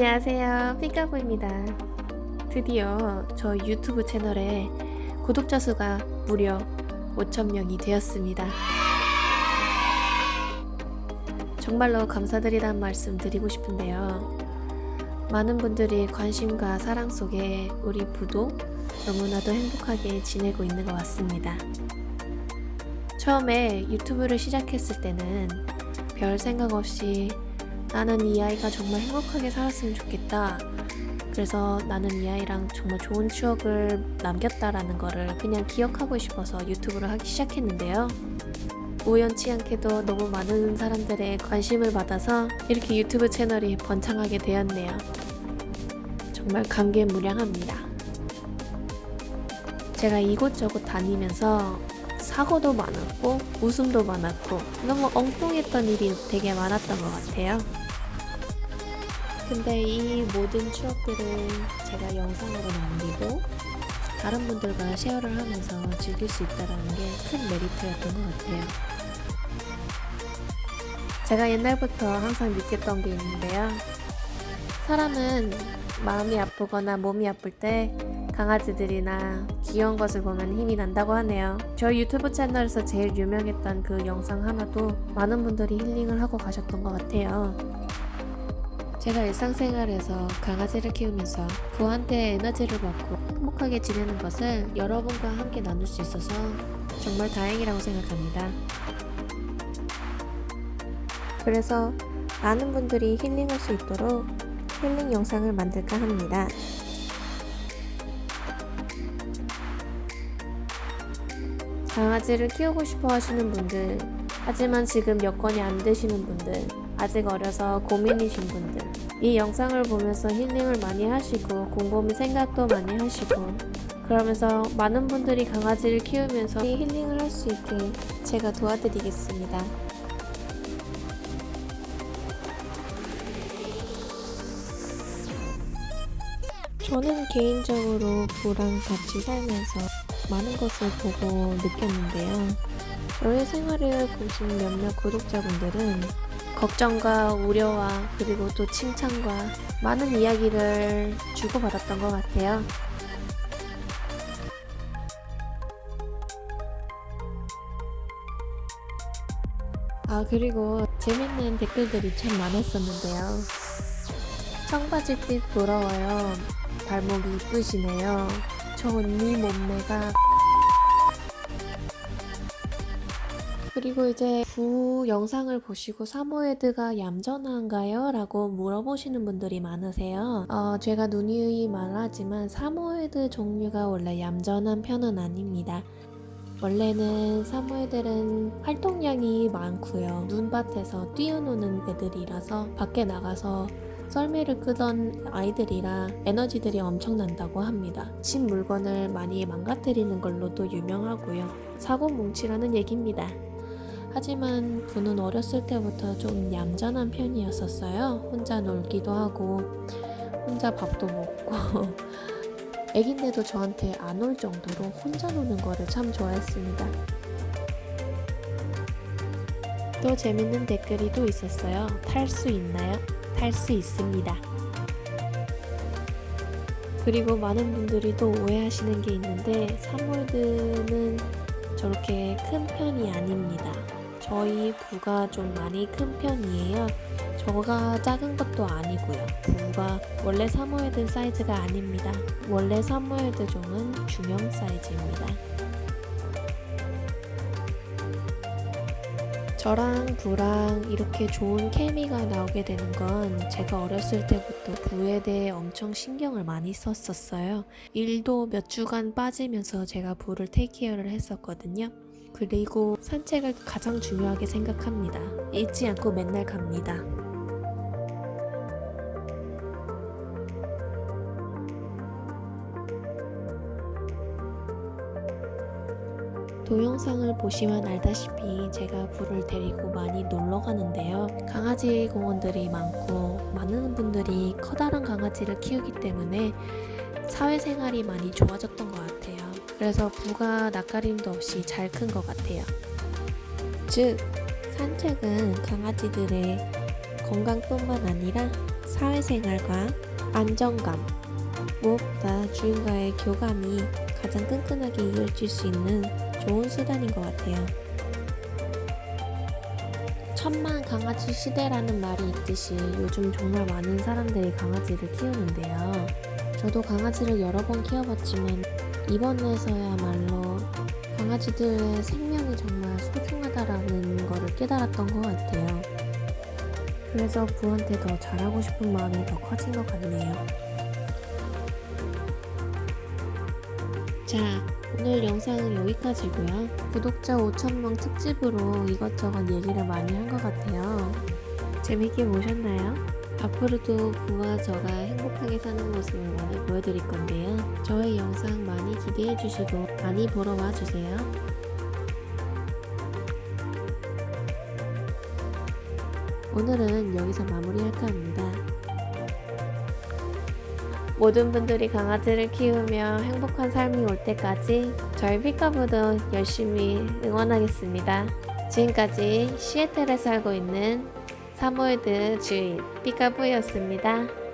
안녕하세요. 삐까부입니다. 드디어 저 유튜브 채널에 구독자 수가 무려 5천명이 되었습니다. 정말로 감사드리다는 말씀 드리고 싶은데요. 많은 분들이 관심과 사랑 속에 우리 부도 너무나도 행복하게 지내고 있는 것 같습니다. 처음에 유튜브를 시작했을 때는 별 생각 없이 나는 이 아이가 정말 행복하게 살았으면 좋겠다. 그래서 나는 이 아이랑 정말 좋은 추억을 남겼다라는 거를 그냥 기억하고 싶어서 유튜브를 하기 시작했는데요. 우연치 않게도 너무 많은 사람들의 관심을 받아서 이렇게 유튜브 채널이 번창하게 되었네요. 정말 감개무량합니다. 제가 이곳저곳 다니면서 사고도 많았고 웃음도 많았고 너무 엉뚱했던 일이 되게 많았던 것 같아요. 근데 이 모든 추억들을 제가 영상으로 남기고 다른 분들과 쉐어를 하면서 즐길 수 있다는 게 큰 메리트였던 것 같아요. 제가 옛날부터 항상 느꼈던 게 있는데요. 사람은 마음이 아프거나 몸이 아플 때 강아지들이나 귀여운 것을 보면 힘이 난다고 하네요. 저희 유튜브 채널에서 제일 유명했던 그 영상 하나도 많은 분들이 힐링을 하고 가셨던 것 같아요. 제가 일상생활에서 강아지를 키우면서 그한테 에너지를 받고 행복하게 지내는 것을 여러분과 함께 나눌 수 있어서 정말 다행이라고 생각합니다. 그래서 많은 분들이 힐링할 수 있도록 힐링 영상을 만들까 합니다. 강아지를 키우고 싶어 하시는 분들, 하지만 지금 여건이 안 되시는 분들, 아직 어려서 고민이신 분들, 이 영상을 보면서 힐링을 많이 하시고 곰곰이 생각도 많이 하시고 그러면서 많은 분들이 강아지를 키우면서 힐링을 할 수 있게 제가 도와드리겠습니다. 저는 개인적으로 부랑 같이 살면서 많은 것을 보고 느꼈는데요. 저의 생활을 보신 몇몇 구독자분들은 걱정과 우려와 그리고 또 칭찬과 많은 이야기를 주고받았던 것 같아요. 아 그리고 재밌는 댓글들이 참 많았었는데요. 청바지빛 부러워요. 발목이 이쁘시네요. 저 언니 몸매가 그리고 이제 부 영상을 보시고 사모예드가 얌전한가요? 라고 물어보시는 분들이 많으세요. 어, 제가 누누이 말하지만 사모예드 종류가 원래 얌전한 편은 아닙니다. 원래는 사모예들은 활동량이 많고요. 눈밭에서 뛰어노는 애들이라서 밖에 나가서 썰매를 끄던 아이들이라 에너지들이 엄청난다고 합니다. 신 물건을 많이 망가뜨리는 걸로도 유명하고요. 사고뭉치라는 얘기입니다. 하지만 부는 어렸을 때부터 좀 얌전한 편이었었어요. 혼자 놀기도 하고 혼자 밥도 먹고 애긴데도 저한테 안 올 정도로 혼자 노는 거를 참 좋아했습니다. 또 재밌는 댓글이 또 있었어요. 탈 수 있나요? 탈 수 있습니다. 그리고 많은 분들이 또 오해하시는 게 있는데 사몰드는 저렇게 큰 편이 아닙니다. 저희 부가 좀 많이 큰 편이에요. 저가 작은 것도 아니고요. 부가 원래 사모예드 사이즈가 아닙니다. 원래 사모예드 종은 중형 사이즈입니다. 저랑 부랑 이렇게 좋은 케미가 나오게 되는 건 제가 어렸을 때부터 부에 대해 엄청 신경을 많이 썼었어요. 일도 몇 주간 빠지면서 제가 부를 테이크케어를 했었거든요. 그리고 산책을 가장 중요하게 생각합니다. 잊지 않고 맨날 갑니다. 동영상을 보시면 알다시피 제가 부를 데리고 많이 놀러 가는데요. 강아지 공원들이 많고 많은 분들이 커다란 강아지를 키우기 때문에 사회생활이 많이 좋아졌던 것 같아요. 그래서 부가 낯가림도 없이 잘 큰 것 같아요. 즉, 산책은 강아지들의 건강뿐만 아니라 사회생활과 안정감, 무엇보다 주인과의 교감이 가장 끈끈하게 이어질 수 있는 좋은 수단인 것 같아요. 천만 강아지 시대라는 말이 있듯이 요즘 정말 많은 사람들이 강아지를 키우는데요. 저도 강아지를 여러 번 키워봤지만 이번에서야말로 강아지들의 생명이 정말 소중하다라는 거를 깨달았던 것 같아요. 그래서 부한테 더 잘하고 싶은 마음이 더 커진 것 같네요. 자, 오늘 영상은 여기까지고요. 구독자 5천명 특집으로 이것저것 얘기를 많이 한 것 같아요. 재밌게 보셨나요? 앞으로도 부와 저가 행복하게 사는 모습을 많이 보여드릴 건데요. 저의 영상 많이 기대해 주시고 많이 보러 와 주세요. 오늘은 여기서 마무리할까 합니다. 모든 분들이 강아지를 키우며 행복한 삶이 올 때까지 저희 피카부도 열심히 응원하겠습니다. 지금까지 시애틀에 살고 있는 사모예드 주인 피카부였습니다.